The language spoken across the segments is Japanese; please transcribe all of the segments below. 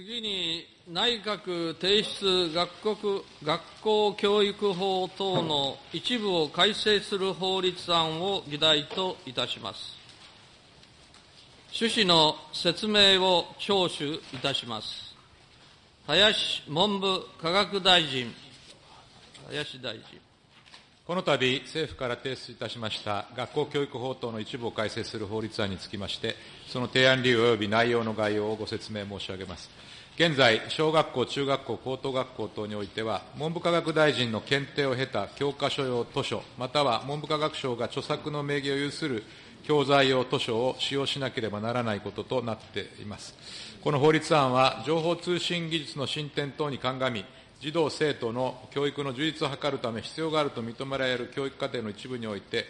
次に内閣提出学国学校教育法等の一部を改正する法律案を議題といたします。趣旨の説明を聴取いたします。林文部科学大臣、林大臣。この度、政府から提出いたしました学校教育法等の一部を改正する法律案につきまして、その提案理由及び内容の概要をご説明申し上げます。現在、小学校、中学校、高等学校等においては、文部科学大臣の検定を経た教科書用図書、または文部科学省が著作の名義を有する教材用図書を使用しなければならないこととなっています。この法律案は、情報通信技術の進展等に鑑み、児童・生徒の教育の充実を図るため必要があると認められる教育課程の一部において、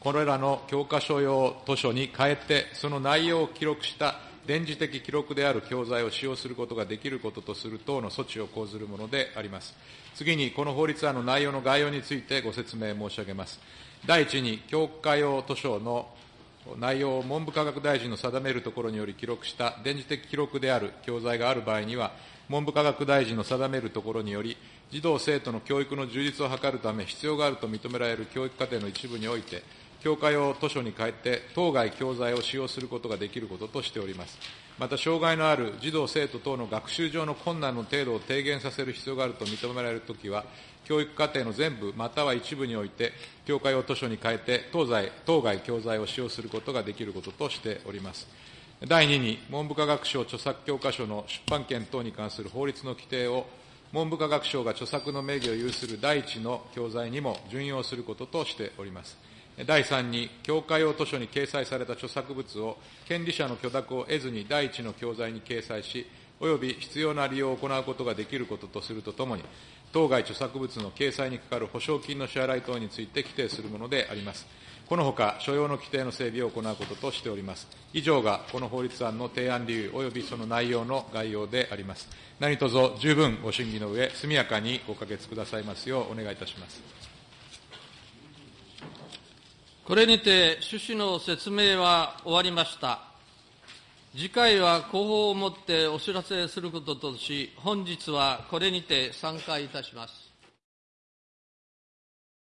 これらの教科書用図書に変えて、その内容を記録した電磁的記録である教材を使用することができることとする等の措置を講ずるものであります。次に、この法律案の内容の概要についてご説明申し上げます。第一に、教科用図書の内容を文部科学大臣の定めるところにより記録した電磁的記録である教材がある場合には、文部科学大臣の定めるところにより、児童・生徒の教育の充実を図るため必要があると認められる教育課程の一部において、教科用図書に変えて当該教材を使用することができることとしております。また、障害のある児童・生徒等の学習上の困難の程度を低減させる必要があると認められるときは、教育課程の全部または一部において、教科用図書に変えて当該当該教材を使用することができることとしております。第2に、文部科学省著作教科書の出版権等に関する法律の規定を、文部科学省が著作の名義を有する第一の教材にも準用することとしております。第3に、教科用図書に掲載された著作物を、権利者の許諾を得ずに第一の教材に掲載し、および必要な利用を行うことができることとするとともに、当該著作物の掲載にかかる保証金の支払い等について規定するものであります。このほか、所要の規定の整備を行うこととしております。以上がこの法律案の提案理由及びその内容の概要であります。何卒十分ご審議の上、速やかにご可決くださいますようお願いいたします。これにて趣旨の説明は終わりました。次回は広報をもってお知らせすることとし、本日はこれにて参加いたします。